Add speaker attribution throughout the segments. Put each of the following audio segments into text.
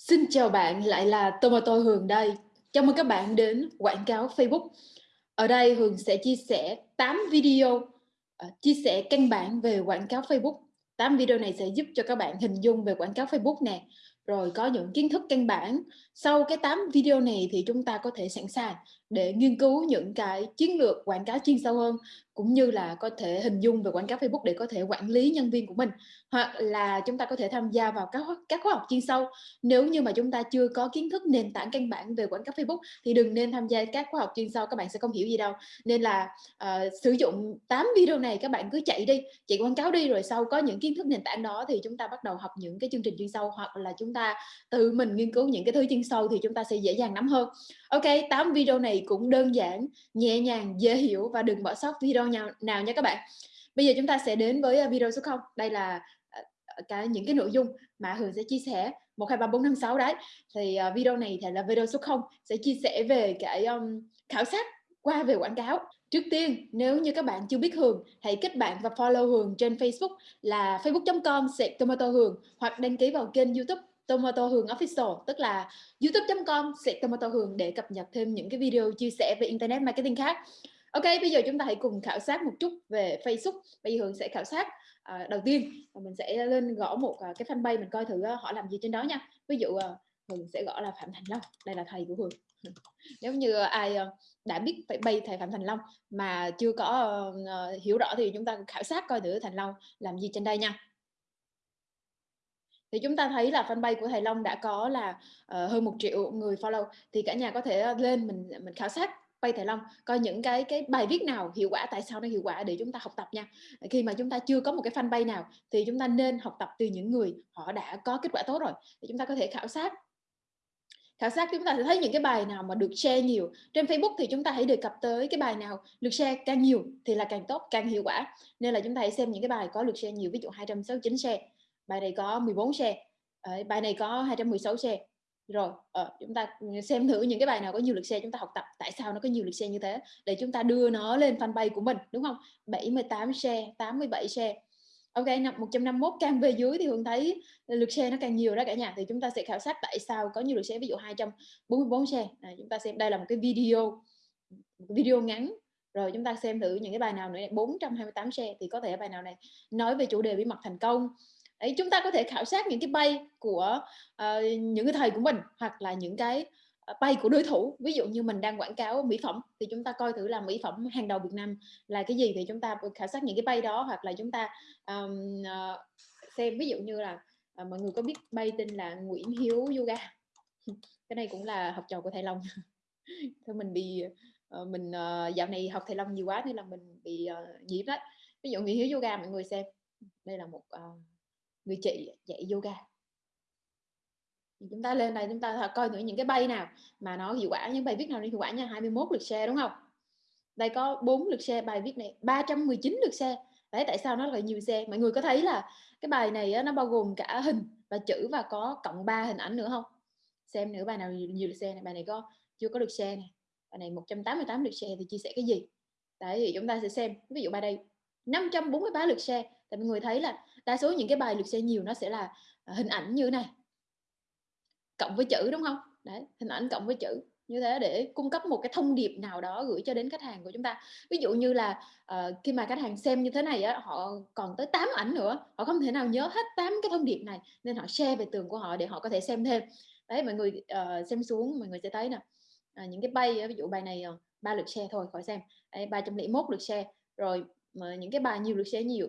Speaker 1: Xin chào bạn, lại là Tomato Hường đây. Chào mừng các bạn đến quảng cáo Facebook. Ở đây Hường sẽ chia sẻ 8 video uh, chia sẻ căn bản về quảng cáo Facebook. 8 video này sẽ giúp cho các bạn hình dung về quảng cáo Facebook nè, rồi có những kiến thức căn bản. Sau cái 8 video này thì chúng ta có thể sẵn sàng để nghiên cứu những cái chiến lược quảng cáo chuyên sâu hơn cũng như là có thể hình dung về quảng cáo Facebook để có thể quản lý nhân viên của mình. Hoặc là chúng ta có thể tham gia vào các các khóa học chuyên sâu. Nếu như mà chúng ta chưa có kiến thức nền tảng căn bản về quảng cáo Facebook thì đừng nên tham gia các khóa học chuyên sâu các bạn sẽ không hiểu gì đâu. Nên là uh, sử dụng 8 video này các bạn cứ chạy đi chạy quảng cáo đi rồi sau có những kiến thức nền tảng đó thì chúng ta bắt đầu học những cái chương trình chuyên sâu hoặc là chúng ta tự mình nghiên cứu những cái thứ chuyên sâu thì chúng ta sẽ dễ dàng nắm hơn. Ok 8 video này cũng đơn giản nhẹ nhàng dễ hiểu và đừng bỏ sót video nào, nào nha các bạn. Bây giờ chúng ta sẽ đến với ờ, video số 0 đây là ờ, cái những cái nội dung mà Hường sẽ chia sẻ. 1 2 3 4 5 6 đấy. Thì ờ, video này thì là video số 0 sẽ chia sẻ về cái um, khảo sát qua về quảng cáo. Trước tiên, nếu như các bạn chưa biết Hường, hãy kết bạn và follow Hường trên Facebook là facebook.com tomato Hường hoặc đăng ký vào kênh YouTube Tomato Hường Official, tức là youtube.com Tomato Hường để cập nhật thêm những cái video chia sẻ về Internet Marketing khác. Ok, bây giờ chúng ta hãy cùng khảo sát một chút về Facebook. Bây giờ Hường sẽ khảo sát à, đầu tiên và mình sẽ lên gõ một à, cái fanpage mình coi thử à, họ làm gì trên đó nha. Ví dụ à, Hường sẽ gõ là Phạm Thành Long, đây là thầy của Hường. Nếu như ai đã biết phải bay thầy Phạm Thành Long mà chưa có uh, hiểu rõ thì chúng ta khảo sát coi thử Thành Long làm gì trên đây nha thì chúng ta thấy là fanpage của thầy Long đã có là uh, hơn một triệu người follow. Thì cả nhà có thể ờ, lên mình mình khảo sát bay thầy Long coi những cái cái bài viết nào hiệu quả tại sao nó hiệu quả để chúng ta học tập nha. Khi mà chúng ta chưa có một cái fanpage nào thì chúng ta nên học tập từ những người họ đã có kết quả tốt rồi. Thì chúng ta có thể khảo sát. Khảo sát chúng ta sẽ thấy những cái bài nào mà được share nhiều. Trên Facebook thì chúng ta hãy đề cập tới cái bài nào được share càng nhiều thì là càng tốt càng hiệu quả. Nên là chúng ta hãy xem những cái bài có được share nhiều ví dụ 269 share bài này có 14 xe. Bài này có 216 xe. Rồi ờ, chúng ta xem thử những cái bài nào có nhiều lượt xe chúng ta học tập. Tại sao nó có nhiều lượt xe như thế? Để chúng ta đưa nó lên fanpage của mình đúng không? 78 xe 87 xe, Ok, 151 càng về dưới thì Hương thấy lượt xe nó càng nhiều đó cả nhà. Thì chúng ta sẽ khảo sát tại sao có nhiều lượt xe ví dụ 244 xe. À, chúng ta xem đây là một cái video một cái video ngắn. Rồi chúng ta xem thử những cái bài nào nữa 428 xe thì có thể bài nào này nói về chủ đề bí mật thành công. Đấy, chúng ta có thể khảo sát những cái bay của uh, những cái thầy của mình hoặc là những cái ờ, bay của đối thủ. Ví dụ như mình đang quảng cáo mỹ phẩm thì chúng ta coi thử là mỹ phẩm hàng đầu Việt Nam là cái gì thì chúng ta khảo sát những cái bay đó hoặc là chúng ta um, uh, xem ví dụ như là uh, mọi người có biết bay tên là Nguyễn Hiếu Yoga. Cái này cũng là học trò của thầy Long. Thôi mình bị uh, mình uh, dạo này học thầy Long nhiều quá nên là mình bị uh, nhiễm đấy. Ví dụ Nguyễn Hiếu Yoga mọi người xem. Đây là một uh, người chị dạy yoga. Chúng ta lên đây chúng ta coi thử những cái bay nào mà nó hiệu quả. Những bài viết nào nó hiệu quả nha. 21 lượt share đúng không? Đây có 4 lượt share bài viết này. 319 lượt share. Đấy tại sao nó lại nhiều share? Mọi người có thấy là cái bài này nó bao gồm cả hình và chữ và có cộng 3 hình ảnh nữa không? Xem nữa bài nào nhiều, nhiều lượt share này. Bài này có chưa có lượt share này bài này 188 lượt share thì chia sẻ cái gì? Đấy thì chúng ta sẽ xem. Ví dụ bài đây 543 lượt share tại mọi người thấy là đa số những cái bài lượt share nhiều nó sẽ là à, hình ảnh như này. Cộng với chữ đúng không? Đấy hình ảnh cộng với chữ. Như thế để cung cấp một cái thông điệp nào đó gửi cho đến khách hàng của chúng ta. Ví dụ như là uh, khi mà khách hàng xem như thế này á họ còn tới 8 ảnh nữa. Họ không thể nào nhớ hết 8 cái thông điệp này nên họ share về tường của họ để họ có thể xem thêm. Đấy mọi người uh, xem xuống mọi người sẽ thấy nè. Uh, những cái bay ví dụ bài này ờ, ba uh, lượt share thôi khỏi xem. Đấy, 301 lượt share rồi mà những cái bài nhiều lượt share nhiều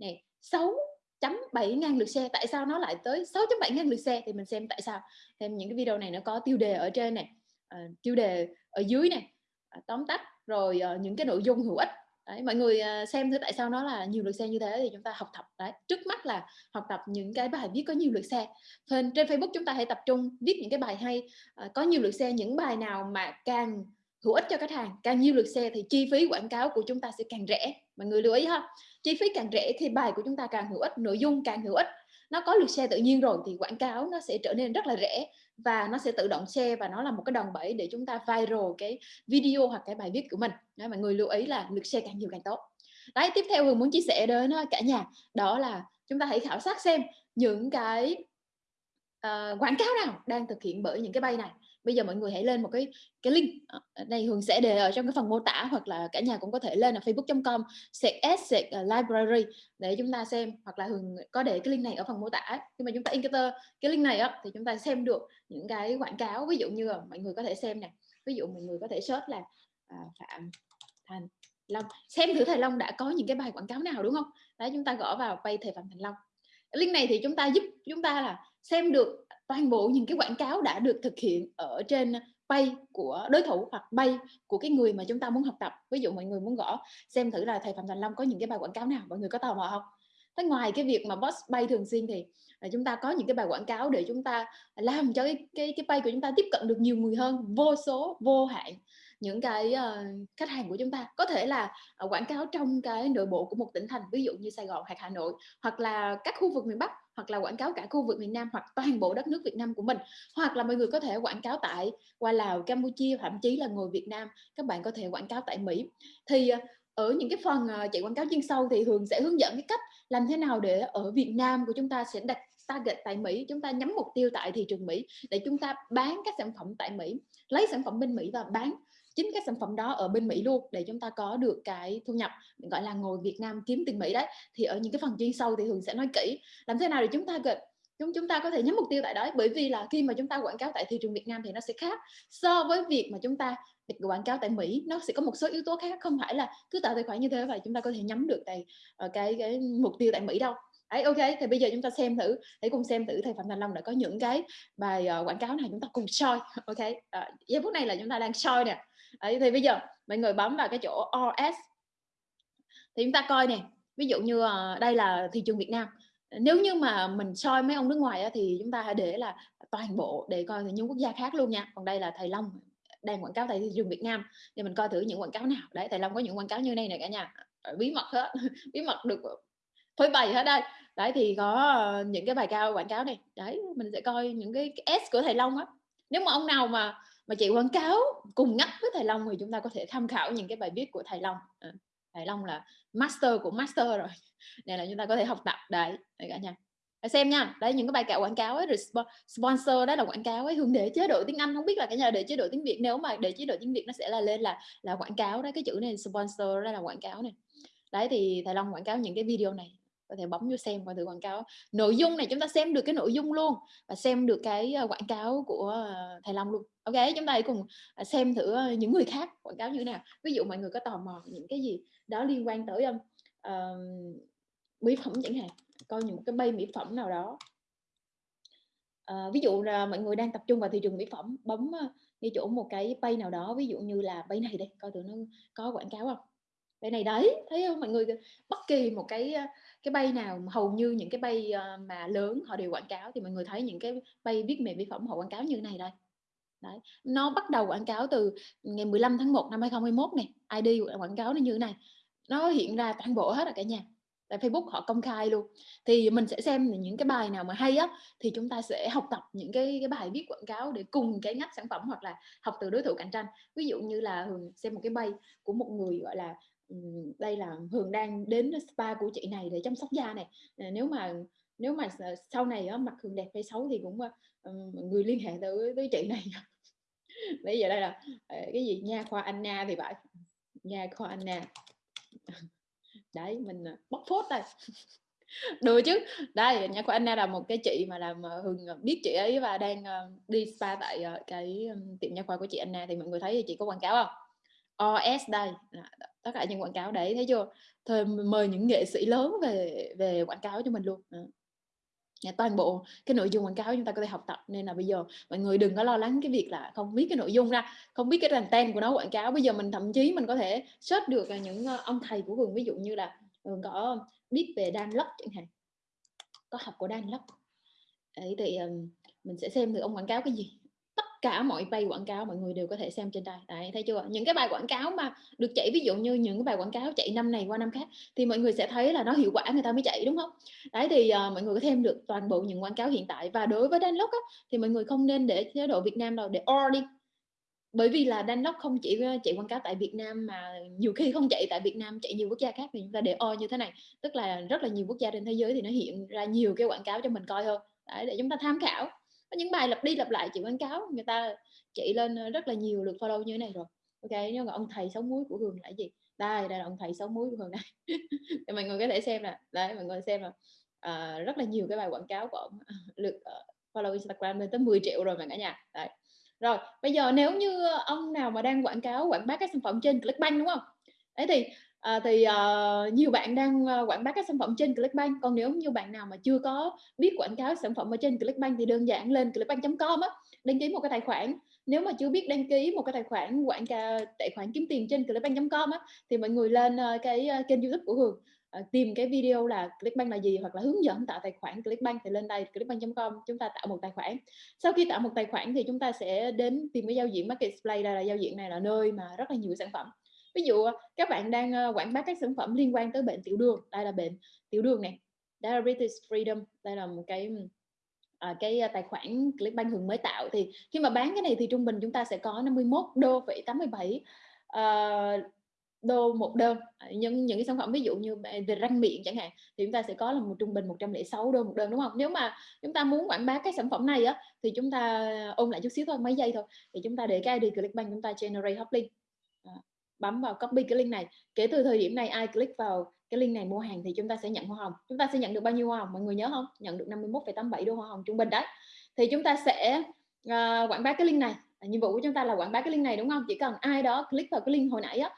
Speaker 1: này 6.7 ngàn lượt xe tại sao nó lại tới 6.7 ngàn lượt xe thì mình xem tại sao. Thêm những cái video này nó có tiêu đề ở trên này uh, ờ, tiêu đề ở dưới này uh, ờ, tóm tắt rồi uh, những cái nội dung hữu ích. Đấy, mọi người xem thử tại sao nó là nhiều lượt xe như thế thì chúng ta học tập. Đấy trước mắt là học tập những cái bài viết có nhiều lượt xe trên trên Facebook chúng ta hãy tập trung viết những cái bài hay có nhiều lượt xe những bài nào mà càng hữu ích cho khách hàng càng nhiều lượt xe thì chi phí quảng cáo của chúng ta sẽ càng rẻ. Mọi người lưu ý ha. Chi phí càng rẻ thì bài của chúng ta càng hữu ích nội dung càng hữu ích. Nó có lượt xe tự nhiên rồi thì quảng cáo nó sẽ trở nên rất là rẻ và nó sẽ tự động share và nó là một cái đòn bẩy để chúng ta viral cái video hoặc cái bài viết của mình. Đó, mọi người lưu ý là lượt share càng nhiều càng tốt. Đấy tiếp theo hường muốn chia sẻ đến ờ, cả nhà. Đó là chúng ta hãy khảo sát xem những cái uh, quảng cáo nào đang thực hiện bởi những cái bay này. Bây giờ mọi người hãy lên một cái cái link, này ở đây Hường sẽ để ở trong cái phần mô tả hoặc là cả nhà cũng có thể lên là facebook.com sạc s ờ, library để chúng ta xem, hoặc là Hường có để cái link này ở phần mô tả. nhưng mà chúng ta enter cái link này á, thì chúng ta xem được những cái quảng cáo, ví dụ như là mọi người có thể xem nè, ví dụ mọi người có thể search là, à, Phạm Thành Long, xem thử Thầy Long đã có những cái bài quảng cáo nào, đúng không? Đấy, chúng ta gõ vào pay thầy Phạm Thành Long. Link này thì chúng ta giúp chúng ta là xem được toàn bộ những cái quảng cáo đã được thực hiện ở trên bay của đối thủ hoặc bay của cái người mà chúng ta muốn học tập. Ví dụ mọi người muốn gõ xem thử là thầy Phạm Thành Long có những cái bài quảng cáo nào, mọi người có tò mò không? Thế ngoài cái việc mà boss bay thường xuyên thì là chúng ta có những cái bài quảng cáo để chúng ta làm cho cái cái cái bay của chúng ta tiếp cận được nhiều người hơn, vô số, vô hạn những cái uh, khách hàng của chúng ta có thể là uh, quảng cáo trong cái nội bộ của một tỉnh thành ví dụ như Sài Gòn hoặc Hà Nội hoặc là các khu vực miền Bắc hoặc là quảng cáo cả khu vực miền Nam hoặc toàn bộ đất nước Việt Nam của mình. Hoặc là mọi người có thể quảng cáo tại qua Lào, Campuchia thậm chí là người Việt Nam các bạn có thể quảng cáo tại Mỹ. Thì ờ, ở những cái phần ờ, chạy quảng cáo chuyên sâu thì Hường sẽ hướng dẫn cái cách làm thế nào để ở Việt Nam của chúng ta sẽ đặt target tại Mỹ chúng ta nhắm mục tiêu tại thị trường Mỹ để chúng ta bán các sản phẩm tại Mỹ lấy sản phẩm bên Mỹ và bán chính các sản phẩm đó ở bên Mỹ luôn để chúng ta có được cái thu nhập gọi là ngồi Việt Nam kiếm tiền Mỹ đấy. Thì ở những cái phần chuyên sâu thì thường sẽ nói kỹ. Làm thế nào để chúng ta gần chúng chúng ta có thể nhắm mục tiêu tại đó bởi vì là khi mà chúng ta quảng cáo tại thị trường Việt Nam thì nó sẽ khác so với việc mà chúng ta quảng cáo tại Mỹ. Nó sẽ có một số yếu tố khác không phải là cứ tạo tài khoản như thế và chúng ta có thể nhắm được tại ờ, cái cái mục tiêu tại Mỹ đâu. Đấy, ok. Thì bây giờ chúng ta xem thử để cùng xem thử thầy Phạm Thành Long đã có những cái bài uh, quảng cáo này chúng ta cùng soi ok? Uh, giây phút này là chúng ta đang soi nè. Đấy, thì bây giờ mọi người bấm vào cái chỗ RS thì chúng ta coi nè ví dụ như ờ, đây là thị trường Việt Nam. Nếu như mà mình soi mấy ông nước ngoài thì chúng ta hãy để là toàn bộ để coi những quốc gia khác luôn nha. Còn đây là thầy Long đang quảng cáo tại thị trường Việt Nam thì mình coi thử những quảng cáo nào. Đấy thầy Long có những quảng cáo như này nè cả nhà. Bí mật hết bí mật được phơi bày hết đây. Đấy thì có ờ, những cái bài cao quảng cáo này. Đấy mình sẽ coi những cái, cái S của thầy Long á nếu mà ông nào mà mà chạy quảng cáo cùng ngắt với thầy Long thì chúng ta có thể tham khảo những cái bài viết của thầy Long. À, thầy Long là master của master rồi. Này là chúng ta có thể học tập. Đấy đấy cả nhà. Xem nha. Đấy những cái bài cạo quảng cáo ấy rồi sponsor đó là quảng cáo ấy hướng để chế độ tiếng Anh. Không biết là cả nhà để chế độ tiếng Việt. Nếu mà để chế độ tiếng Việt nó sẽ là lên là là quảng cáo đấy cái chữ này sponsor đó là quảng cáo này. Đấy thì thầy Long quảng cáo những cái video này có thể bấm vô xem qua thử quảng cáo. Nội dung này chúng ta xem được cái nội dung luôn và xem được cái ờ, quảng cáo của ờ, thầy Long luôn. Ok chúng ta hãy cùng ờ, xem thử những người khác quảng cáo như thế nào. Ví dụ mọi người có tò mò những cái gì đó liên quan tới um, uh, mỹ phẩm chẳng hạn coi những cái bay mỹ phẩm nào đó. Uh, ví dụ là mọi người đang tập trung vào thị trường mỹ phẩm bấm ngay chỗ một cái bay nào đó ví dụ như là bay này đây coi thử nó có quảng cáo không? Bay này đấy, thấy không? Mọi người bất kỳ một cái ờ, cái bay nào hầu như những cái bay ờ, mà lớn họ đều quảng cáo thì mọi người thấy những cái bay viết mềm mỹ phẩm họ quảng cáo như này đây. Đấy, nó bắt đầu quảng cáo từ ngày 15 tháng 1 năm 2021 này ID quảng cáo nó như thế này. Nó hiện ra toàn bộ hết rồi cả nhà, tại Facebook họ công khai luôn. Thì mình sẽ xem những cái bài nào mà hay á, thì chúng ta sẽ học tập những cái cái bài viết quảng cáo để cùng cái ngách sản phẩm hoặc là học từ đối thủ cạnh tranh. Ví dụ như là xem một cái bay của một người, gọi là đây là Hường đang đến spa của chị này để chăm sóc da này. À, nếu mà nếu mà sau này á, mặt Hường đẹp hay xấu thì cũng ờ, người liên hệ tới tới chị này. Bây giờ đây là ờ, cái gì? Nha khoa Anna thì phải. Nha khoa Anna. Đấy mình ờ, bóc phốt đây. Đùa chứ. Đây nha khoa Anna là một cái chị mà làm Hường biết chị ấy và đang đi spa tại cái tiệm nha khoa của chị Anna. Thì mọi người thấy chị có quảng cáo không? OS đây tất cả những quảng cáo đấy, thấy chưa? Thôi mời những nghệ sĩ lớn về về quảng cáo cho mình luôn. À. toàn bộ cái nội dung quảng cáo chúng ta có thể học tập. Nên là bây giờ mọi người đừng có lo lắng cái việc là không biết cái nội dung ra, không biết cái tên của nó quảng cáo. Bây giờ mình thậm chí mình có thể search được những ờ, ông thầy của vườn, ví dụ như là ừ, có biết về Dan Lok chẳng hạn. Có học của Dan Lok. Ấy thì mình sẽ xem được ông quảng cáo cái gì cả mọi bài quảng cáo mọi người đều có thể xem trên đây đấy thấy chưa? Những cái bài quảng cáo mà được chạy ví dụ như những cái bài quảng cáo chạy năm này qua năm khác thì mọi người sẽ thấy là nó hiệu quả người ta mới chạy đúng không? Đấy thì uh, mọi người có thêm được toàn bộ những quảng cáo hiện tại. Và đối với Danlock á, thì mọi người không nên để chế độ Việt Nam đâu để or đi. Bởi vì là Danlock không chỉ ờ, chạy quảng cáo tại Việt Nam mà nhiều khi không chạy tại Việt Nam chạy nhiều quốc gia khác thì chúng ta để or như thế này. Tức là rất là nhiều quốc gia trên thế giới thì nó hiện ra nhiều cái quảng cáo cho mình coi hơn. Đấy để chúng ta tham khảo có những bài lặp đi lặp lại chị quảng cáo người ta chạy lên ờ, rất là nhiều lượt follow như thế này rồi. Ok nhưng mà ông thầy sáu muối của hường là gì? Đây đây là ông thầy sáu muối của hường này thì mọi người có thể xem nè. Đấy mọi người xem là à, ờ, rất là nhiều cái bài quảng cáo của ông ờ, lượt uh, follow instagram lên tới 10 triệu rồi mà cả nhà. Đấy. Rồi bây giờ nếu như ông nào mà đang quảng cáo quảng bá các sản phẩm trên clickbank đúng không? Đấy thì À, thì uh, nhiều bạn đang uh, quảng bá các sản phẩm trên Clickbank. Còn nếu như bạn nào mà chưa có biết quảng cáo sản phẩm ở trên Clickbank thì đơn giản lên clickbank.com á đăng ký một cái tài khoản. Nếu mà chưa biết đăng ký một cái tài khoản quảng cáo tài khoản kiếm tiền trên clickbank.com á thì mọi người lên uh, cái uh, kênh YouTube của Hường uh, tìm cái video là Clickbank là gì hoặc là hướng dẫn tạo tài khoản Clickbank thì lên đây clickbank.com chúng ta tạo một tài khoản. Sau khi tạo một tài khoản thì chúng ta sẽ đến tìm cái giao diện marketplace đây là giao diện này là nơi mà rất là nhiều sản phẩm ví dụ ờ, các bạn đang ờ, quảng bá các sản phẩm liên quan tới bệnh tiểu đường. Đây là bệnh tiểu đường này diabetes freedom. Đây là một cái à, cái tài khoản Clickbank Hường mới tạo. Thì khi mà bán cái này thì trung bình chúng ta sẽ có 51 đô phẩy 87 uh, đô một đơn. À, Nhưng những cái sản phẩm ví dụ như về răng miệng chẳng hạn thì chúng ta sẽ có là một trung bình 106 đô một đơn đúng không? Nếu mà chúng ta muốn quảng bá cái sản phẩm này á thì chúng ta ôn lại chút xíu thôi mấy giây thôi. Thì chúng ta để cái ID Clickbank chúng ta generate hot link à, bấm vào copy cái link này. Kể từ thời điểm này ai click vào cái link này mua hàng thì chúng ta sẽ nhận hoa hồng. Chúng ta sẽ nhận được bao nhiêu hoa hồng? Mọi người nhớ không? Nhận được 51,87 đô hoa hồng trung bình đấy. Thì chúng ta sẽ uh, quảng bá cái link này. À, nhiệm vụ của chúng ta là quảng bá cái link này đúng không? Chỉ cần ai đó click vào cái link hồi nãy á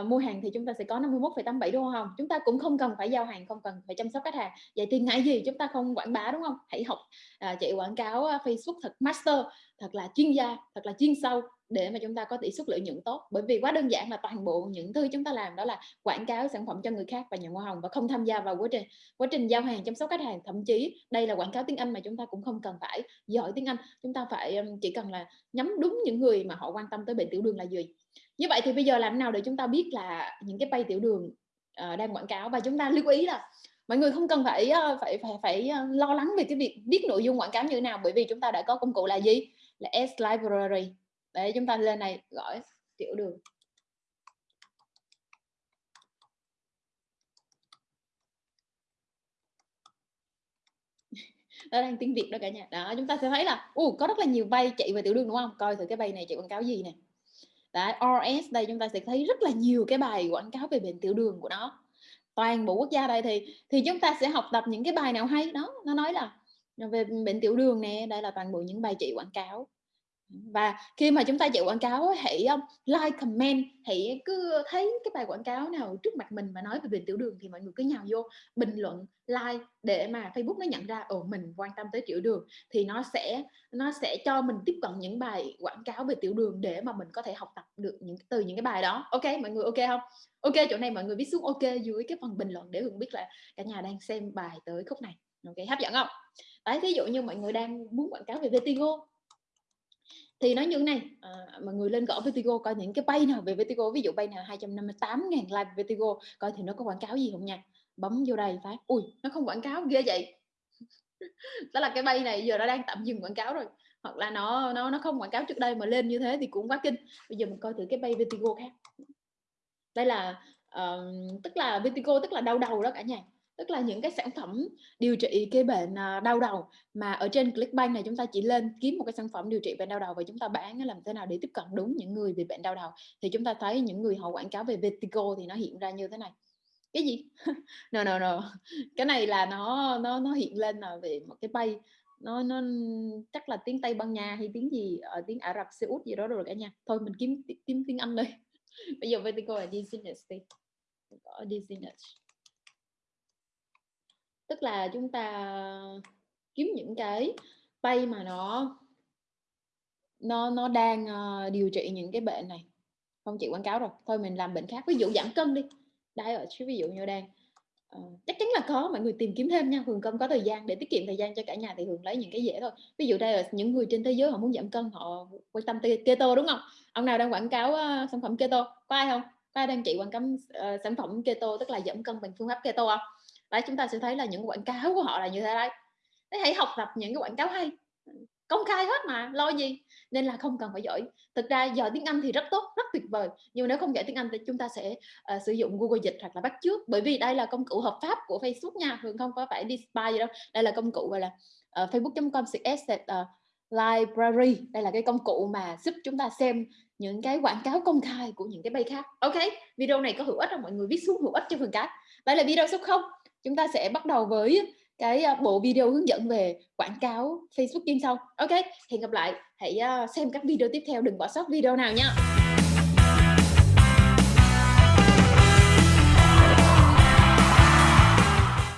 Speaker 1: uh, mua hàng thì chúng ta sẽ có 51,87 đô hoa hồng. Chúng ta cũng không cần phải giao hàng không cần phải chăm sóc khách hàng. Vậy thì ngại gì chúng ta không quảng bá đúng không? Hãy học uh, chạy quảng cáo uh, Facebook thật master thật là chuyên gia thật là chuyên sâu để mà chúng ta có tỷ suất lợi nhuận tốt. Bởi vì quá đơn giản là toàn bộ những thứ chúng ta làm đó là quảng cáo sản phẩm cho người khác và nhận hoa hồng và không tham gia vào quá trình quá trình giao hàng chăm sóc khách hàng. Thậm chí đây là quảng cáo tiếng Anh mà chúng ta cũng không cần phải giỏi tiếng Anh. Chúng ta phải chỉ cần là nhắm đúng những người mà họ quan tâm tới bệnh tiểu đường là gì. Như vậy thì bây giờ làm nào để chúng ta biết là những cái bay tiểu đường uh, đang quảng cáo? Và chúng ta lưu ý là mọi người không cần phải ờ, phải phải phải ờ, lo lắng về cái việc biết nội dung quảng cáo như thế nào. Bởi vì chúng ta đã có công cụ là gì? Là S library để chúng ta lên này gọi tiểu đường. Đó đang tiếng việt đó cả nhà. Đó chúng ta sẽ thấy là uh, có rất là nhiều bay chạy về tiểu đường đúng không? Coi thử cái bay này chạy quảng cáo gì nè. Đấy, RS đây chúng ta sẽ thấy rất là nhiều cái bài quảng cáo về bệnh tiểu đường của nó. Toàn bộ quốc gia đây thì thì chúng ta sẽ học tập những cái bài nào hay. Đó nó nói là về bệnh tiểu đường nè đây là toàn bộ những bài chị quảng cáo và khi mà chúng ta chạy quảng cáo hãy um, like, comment, hãy cứ thấy cái bài quảng cáo nào trước mặt mình mà nói về bệnh tiểu đường thì mọi người cứ nhào vô bình luận, like để mà Facebook nó nhận ra, ồ, mình quan tâm tới tiểu đường. Thì nó sẽ nó sẽ cho mình tiếp cận những bài quảng cáo về tiểu đường để mà mình có thể học tập được những, từ những cái bài đó. Ok, mọi người ok không? Ok, chỗ này mọi người viết xuống ok dưới cái phần bình luận để hường biết là cả nhà đang xem bài tới khúc này. Ok, hấp dẫn không? Đấy ví dụ như mọi người đang muốn quảng cáo về vetigo thì nói như thế này à, mà người lên gõ Vertigo coi những cái bay nào về Vertigo ví dụ bay nào 258 ngàn like Vertigo coi thì nó có quảng cáo gì không nha? Bấm vô đây phát. Ui nó không quảng cáo ghê vậy. Đó là cái bay này giờ nó đang tạm dừng quảng cáo rồi. Hoặc là nó nó nó không quảng cáo trước đây mà lên như thế thì cũng quá kinh. Bây giờ mình coi thử cái bay Vertigo khác. Đây là uh, tức là Vertigo tức là đau đầu đó cả nhà tức là những cái sản phẩm điều trị cái bệnh à, đau đầu mà ở trên Clickbank này chúng ta chỉ lên kiếm một cái sản phẩm điều trị bệnh đau đầu và chúng ta bán làm thế nào để tiếp cận đúng những người bị bệnh đau đầu, thì chúng ta thấy những người họ quảng cáo về Vertigo thì nó hiện ra như thế này. Cái gì? No no no. Cái này là nó nó nó hiện lên là về một cái bay, nó nó chắc là tiếng Tây Ban Nha hay tiếng gì ở tiếng Ả Rập, Xê Út gì đó rồi cả nha thôi mình kiếm kiếm tiếng Anh đây. Bây giờ Vertigo là dizziness đi. Có dizziness tức là chúng ta kiếm những cái bay mà nó nó nó đang uh, điều trị những cái bệnh này. Không chịu quảng cáo rồi thôi mình làm bệnh khác. Ví dụ giảm cân đi. Đây ở chứ ví dụ như đang uh, chắc chắn là có mọi người tìm kiếm thêm nha. Hường không có thời gian để tiết kiệm thời gian cho cả nhà thì hường lấy những cái dễ thôi. Ví dụ đây là những người trên thế giới họ muốn giảm cân họ quan tâm keto đúng không? Ông nào đang quảng cáo uh, sản phẩm keto? Có ai không? Có ai đang chị quảng cáo uh, sản phẩm keto tức là giảm cân bằng phương pháp keto không? Đấy chúng ta sẽ thấy là những quảng cáo của họ là như thế đấy. Thế hãy học tập những cái quảng cáo hay. Công khai hết mà lo gì? Nên là không cần phải giỏi. Thực ra giờ tiếng Anh thì rất tốt rất tuyệt vời. Nhưng nếu không giỏi tiếng Anh thì chúng ta sẽ uh, sử dụng Google dịch hoặc là bắt trước bởi vì đây là công cụ hợp pháp của Facebook nha. Thường không có phải đi spy gì đâu. Đây là công cụ gọi là ờ, uh, facebook.com uh, ờ, Library, đây là cái công cụ mà giúp chúng ta xem những cái quảng cáo công khai của những cái bay khác. OK, video này có hữu ích không? Mọi người viết xuống hữu ích cho phần cái. Đây là video số 0, chúng ta sẽ bắt đầu với cái, à, bộ video hướng dẫn về quảng cáo Facebook chuyên sâu. OK, hẹn gặp lại, hãy, à, xem các video tiếp theo, đừng bỏ sót video nào nha.